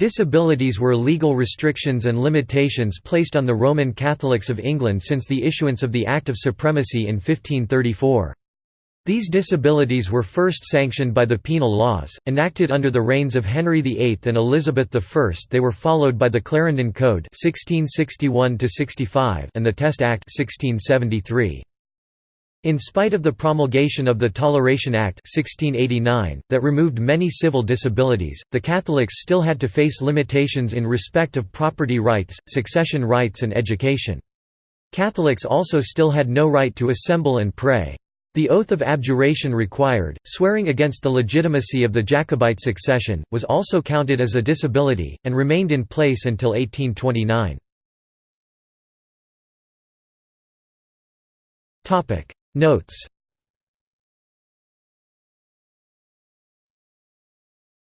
Disabilities were legal restrictions and limitations placed on the Roman Catholics of England since the issuance of the Act of Supremacy in 1534. These disabilities were first sanctioned by the penal laws, enacted under the reigns of Henry VIII and Elizabeth I. They were followed by the Clarendon Code 1661 and the Test Act 1673. In spite of the promulgation of the Toleration Act 1689, that removed many civil disabilities, the Catholics still had to face limitations in respect of property rights, succession rights and education. Catholics also still had no right to assemble and pray. The oath of abjuration required, swearing against the legitimacy of the Jacobite succession, was also counted as a disability, and remained in place until 1829. Notes